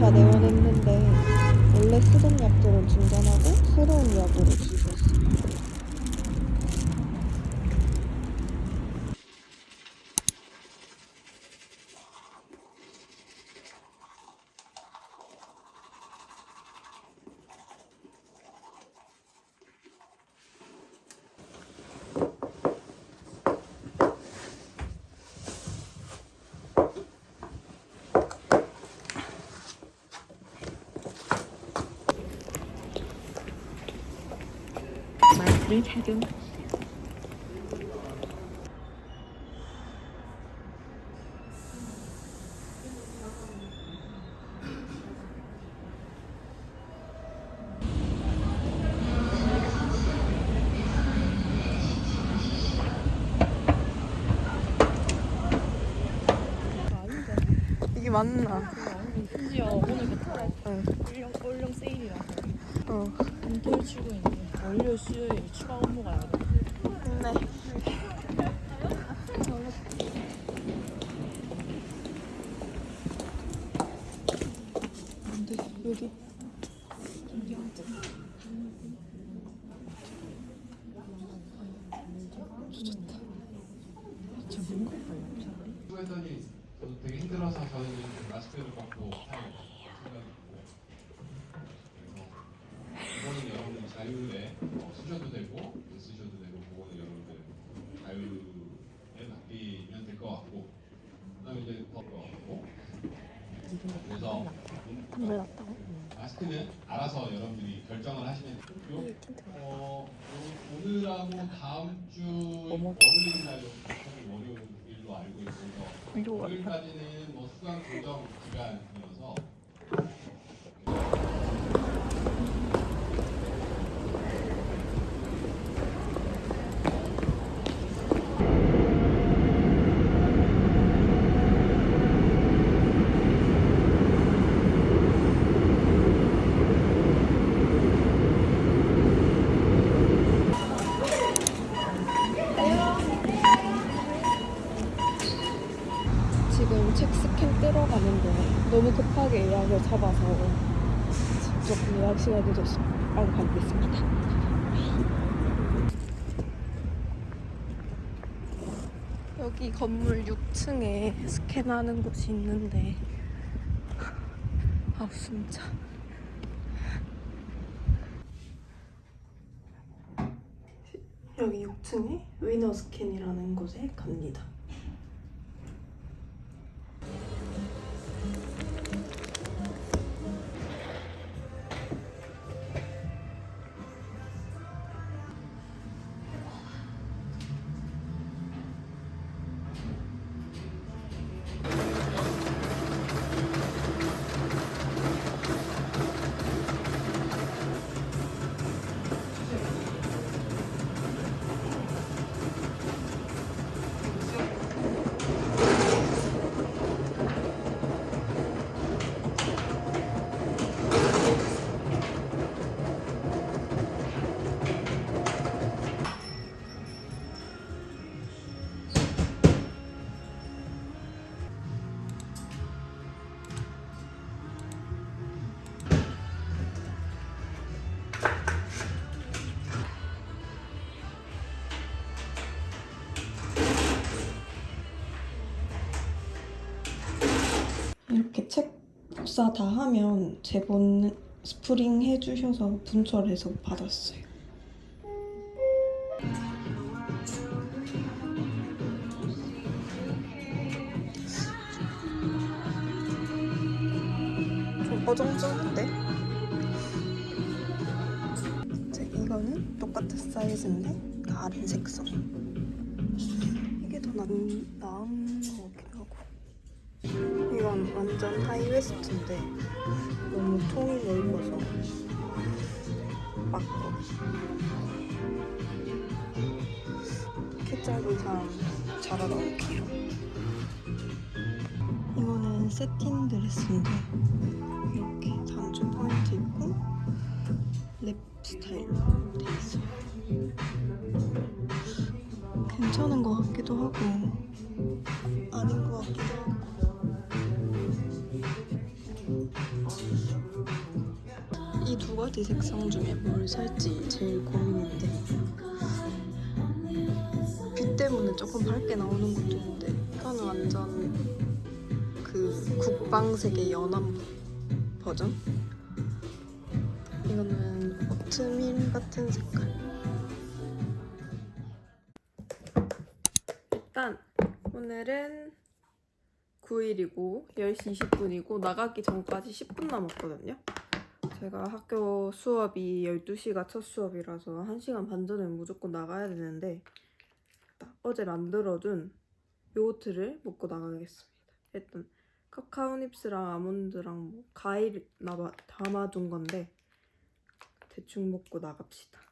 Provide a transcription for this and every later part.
2차 내원했는데 원래 쓰던 약들은 중단하고 새로운 약으로 주셨어. 마스크를 착용. 이게 맞나? 심지어 오늘부터 응. 올영, 올영 세일이라서 어. 금토일 출근인데 월요 수요일 추가 업무가 나요 네. 근데? 여기? 수고했더니 저도 되게 힘들어서 저는 마스크를 생각했고 그래서 그거는 여러분들 자율에 어, 쓰셔도 되고 안 쓰셔도 되고 그거는 여러분들 자율에 맡기면 될 것 같고 그다음에 이제 더것 같고 그래서 왜 났다고? 마스크는 알아서 여러분들이 결정을 하시면 되고요. 어, 오- 오늘하고 다음 주 월요일 날 월요일로 알고 있어서 월요일까지는 뭐 수강 조정 기간이어서 지금 책 스캔 뜨러 가는데 너무 급하게 예약을 잡아서 직접 예약 시간이 늦어서 빨리 가보겠습니다. 여기 건물 6층에 스캔하는 곳이 있는데 아우 진짜 여기 6층에 위너 스캔이라는 곳에 갑니다. 복사 다 하면 제본 스프링 해주셔서 분철해서 받았어요. 좀 어정쩡한데? 이제 이거는 똑같은 사이즈인데 다른 색상. 이게 더 나, 나은. 이건 완전 high waist인데 너무 통이 넓어서 맞고 키 짧은 사람 잘 알아올게요 이거는 satin 드레스인데 이렇게 단추 포인트 있고 랩 스타일로 가지 색상 중에 뭘 살지 제일 고민인데 빛 때문에 조금 밝게 나오는 것도 있는데 이거는 완전 그 국방색의 연한 버전 이거는 오트밀 같은 색깔 일단 오늘은 9일이고 10시 20분이고 나가기 전까지 10분 남았거든요. 제가 학교 수업이 12시가 첫 수업이라서 1시간 반 전에 무조건 나가야 되는데 어제 만들어둔 요거트를 먹고 나가겠습니다. 일단 카카오닙스랑 아몬드랑 뭐 과일 담아둔 건데 대충 먹고 나갑시다.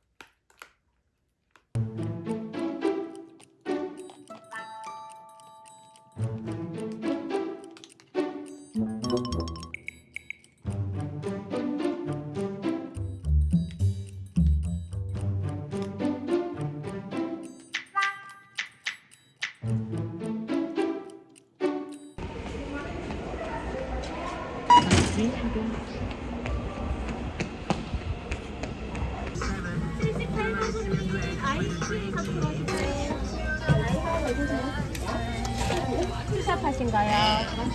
투샵하신가요?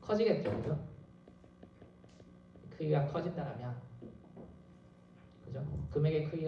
커지겠죠, 그죠? 크기가 커진다면, 그죠? 금액의 크기가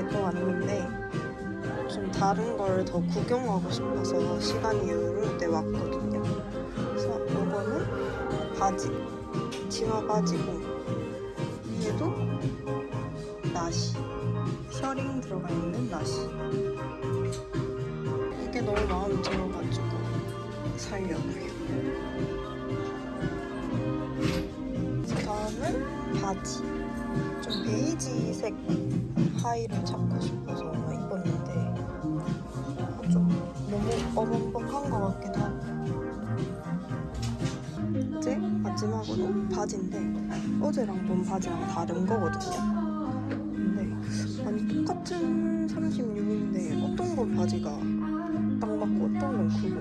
자라에 또 왔는데 좀 다른 걸 더 구경하고 싶어서 시간 이후로 때 왔거든요. 그래서 이거는 바지, 치마 바지고 얘도 나시, 셔링 들어가 있는 나시. 이게 너무 마음에 들어가지고 살려고요. 다음은 바지. 좀 베이지색 하의를 찾고 싶어서 입었는데 좀 너무 어벙벙한 것 같기도 하고. 이제 마지막으로 바지인데 어제랑 본 바지랑 다른 거거든요. 근데 아니 똑같은 36인데 어떤 건 바지가 딱 맞고 어떤 건 크고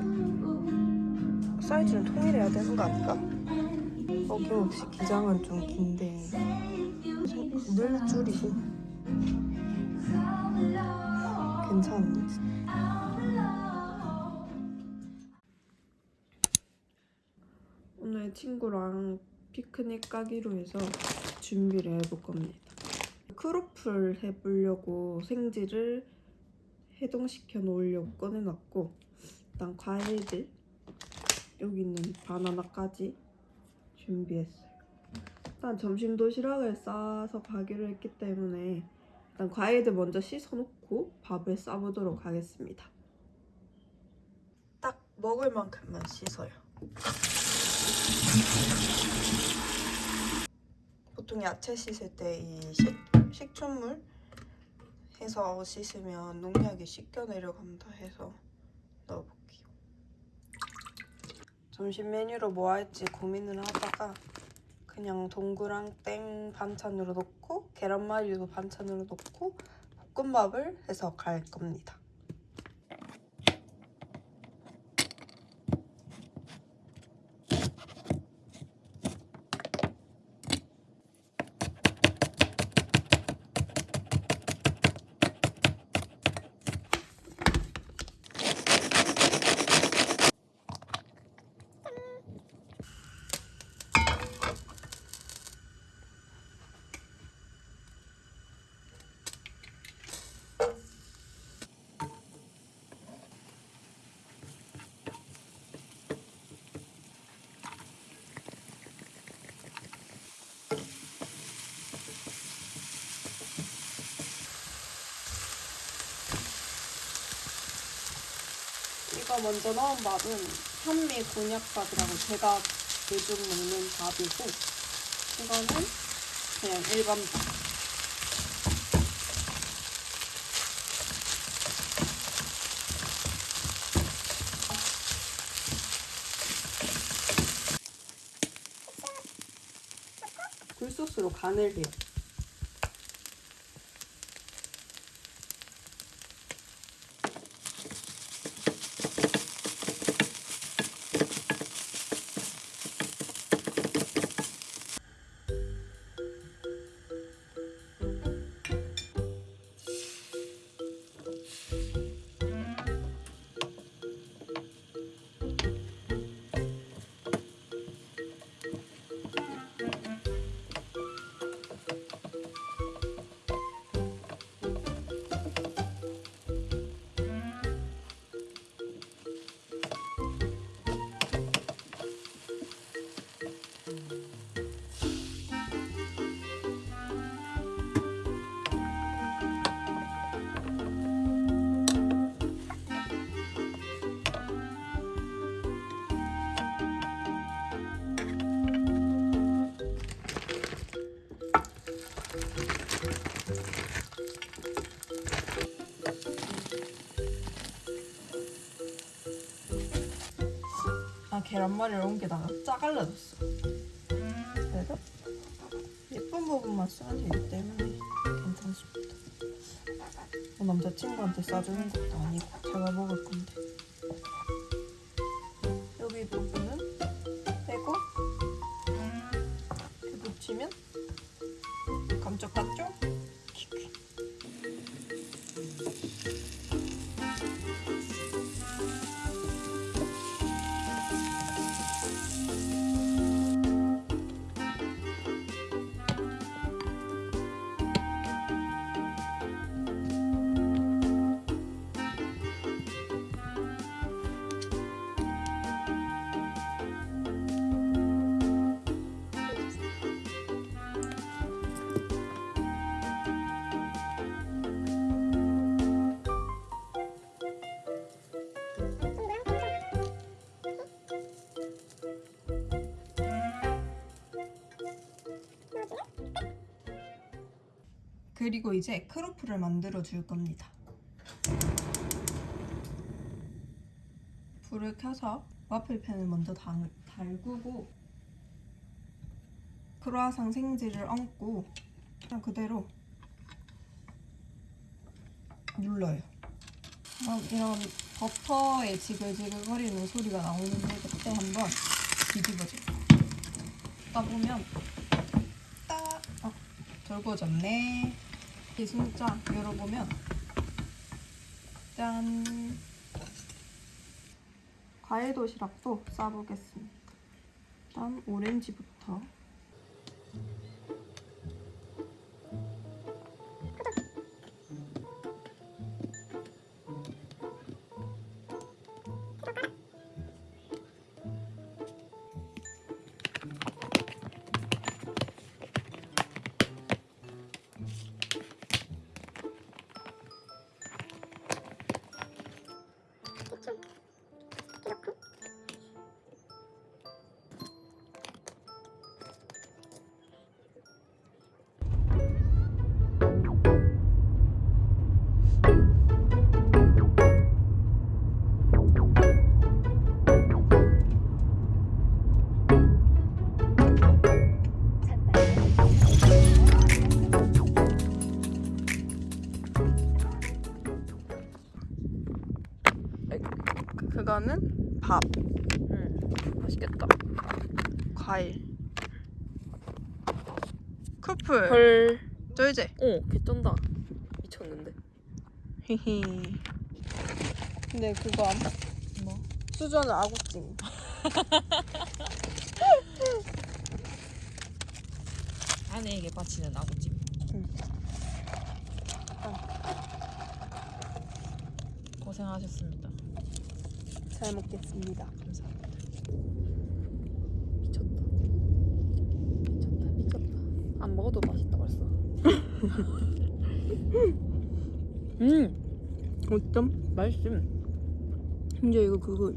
사이즈는 통일해야 되는 거 아닌가? 어김없이 기장은 좀 긴데. 늘 줄이고 괜찮은지 오늘 친구랑 피크닉 가기로 해서 준비를 해볼 겁니다. 크로플 해보려고 생지를 해동시켜 놓으려고 꺼내놨고 일단 과일들 여기 있는 바나나까지 준비했어요. 일단 점심 도시락을 싸서 가기로 했기 때문에 일단 과일들 먼저 씻어놓고 밥을 싸보도록 하겠습니다. 딱 먹을 만큼만 씻어요. 보통 야채 씻을 때 이 식초물 해서 씻으면 농약이 씻겨 내려간다 해서 넣어볼게요. 점심 메뉴로 뭐 할지 고민을 하다가 그냥 동그랑 땡 반찬으로 넣고 계란말이도 반찬으로 넣고 볶음밥을 해서 갈 겁니다. 먼저 넣은 밥은 현미 곤약밥이라고 제가 요즘 먹는 밥이고 이거는 그냥 일반 밥. 굴소스로 간을 해요. 계란말이를 옮기다가 짜갈라졌어. 그래서 예쁜 부분만 쓰면 되기 때문에 괜찮습니다. 뭐 남자친구한테 싸주는 것도 아니고 제가 먹을 건데 여기 부분은 빼고 이렇게 붙이면 감쪽 같죠? 그리고 이제 크로플을 만들어 줄 겁니다. 불을 켜서 와플팬을 먼저 달, 달구고 크로아상 생지를 얹고 그냥 그대로 눌러요. 이런 버터의 지글지글거리는 소리가 나오는데 그때 한번 뒤집어줘요. 따보면 딱 어, 절거졌네. 이 진짜 열어보면 짠 과일 도시락도 싸보겠습니다. 일단 오렌지부터 그거는 밥. 맛있겠다. 과일. 커플. 헐. 쫄지? 어, 개쩐다. 미쳤는데. 히히. 근데 그거 안 뭐? 수저는 아구찜. 아내에게 바치는 아구찜. 응. 고생하셨습니다. 잘 먹겠습니다. 감사합니다. 미쳤다. 미쳤다, 미쳤다. 안 먹어도 맛있다 벌써. 음, 어쩜? 맛있음. 심지어 이거 그거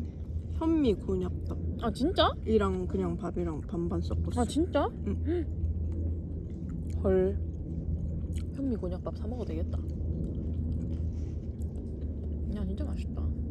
현미 곤약떡 아 진짜? 이랑 그냥 밥이랑 반반 섞었어. 아 진짜? 응. 헐. 현미 곤약밥 사 먹어도 되겠다. 야 진짜 맛있다.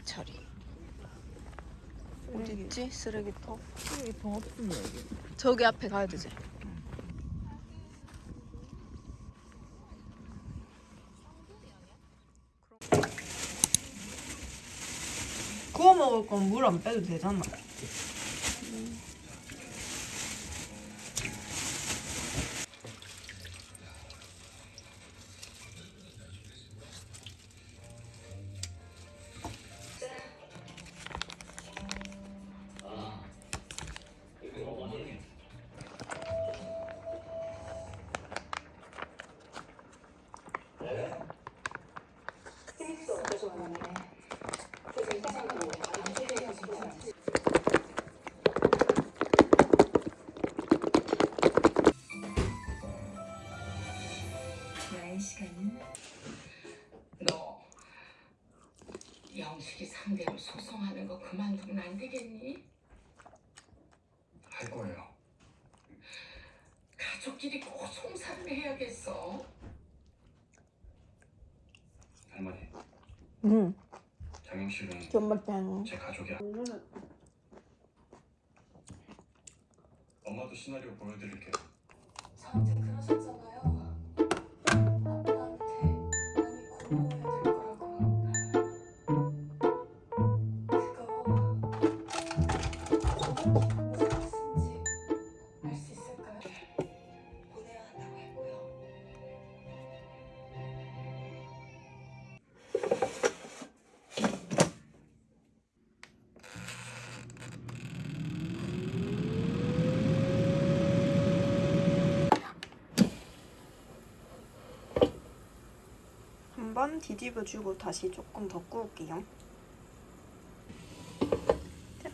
쓰레기 처리. 어디 있지? 쓰레기통. 이통 없으면 여기. 저기 앞에 가야 되지. 구워 먹을 건 물 안 빼도 되잖아. 존맛짱. 제 가족이야. 엄마도 시나리오 보여드릴게요. 뒤집어 주고 다시 조금 더 구울게요. 짠.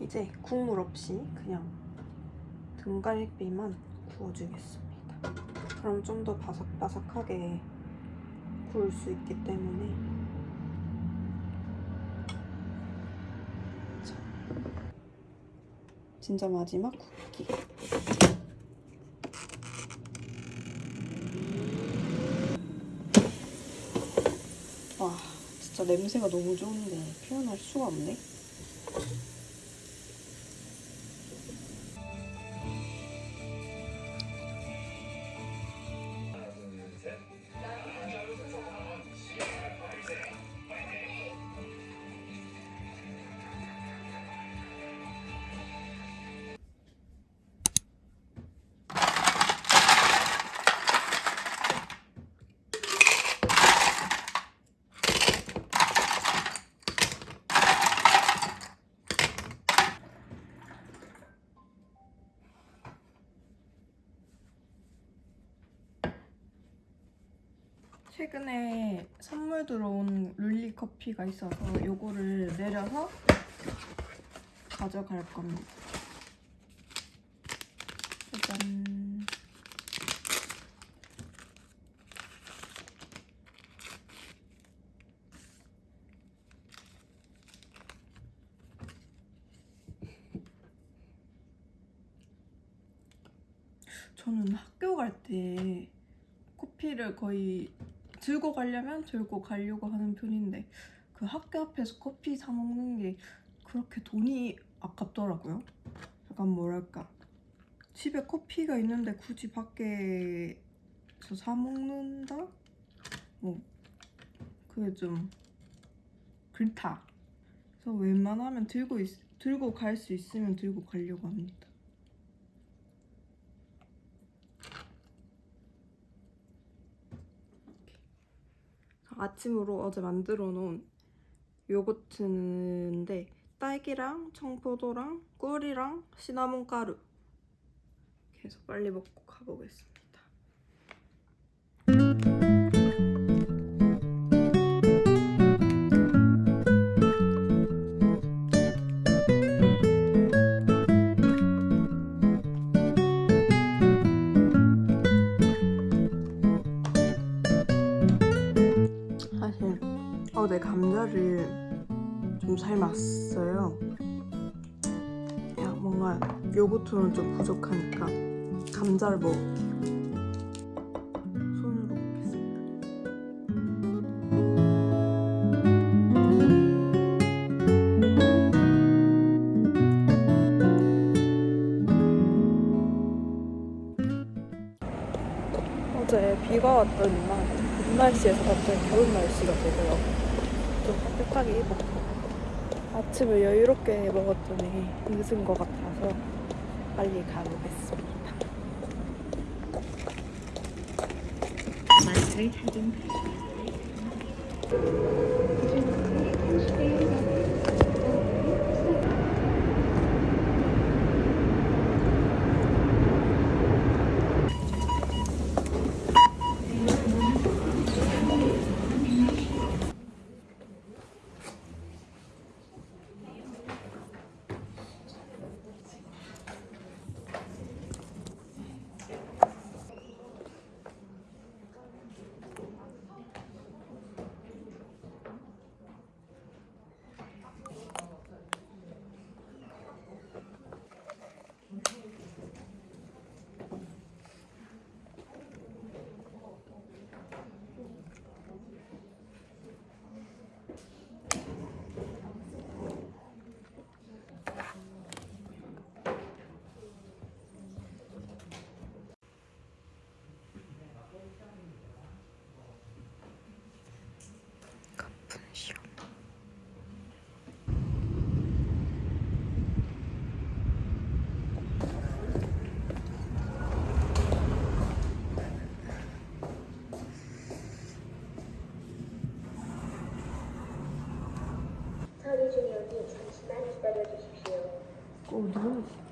이제 국물 없이 그냥 등갈비만 구워주겠습니다. 그럼 좀 더 바삭바삭하게 구울 수 있기 때문에 자, 진짜 마지막 굽기. 와 진짜 냄새가 너무 좋은데 표현할 수가 없네 최근에 선물 들어온 룰리 커피가 있어서 요거를 내려서 가져갈 겁니다. 짜잔. 저는 학교 갈 때 커피를 거의 들고 가려면 들고 가려고 하는 편인데 그 학교 앞에서 커피 사 먹는 게 그렇게 돈이 아깝더라고요. 약간 뭐랄까 집에 커피가 있는데 굳이 밖에서 사 먹는다? 뭐 그게 좀 그렇다. 그래서 웬만하면 들고 있, 들고 갈 수 있으면 들고 가려고 합니다. 아침으로 어제 만들어 놓은 요거트인데 딸기랑 청포도랑 꿀이랑 시나몬 가루 해서 빨리 먹고 가보겠습니다. 어제 감자를 좀 삶았어요. 야 뭔가 요거트는 좀 부족하니까 감자를 먹을게요. 손으로 먹겠습니다. 어제 비가 왔더니만 봄 날씨에서 갑자기 겨울 날씨가 되더라고요. 좀 따뜻하게 입었고 아침을 여유롭게 먹었더니 늦은 것 같아서 빨리 가보겠습니다. 중이오니 잠시만 기다 удвоить.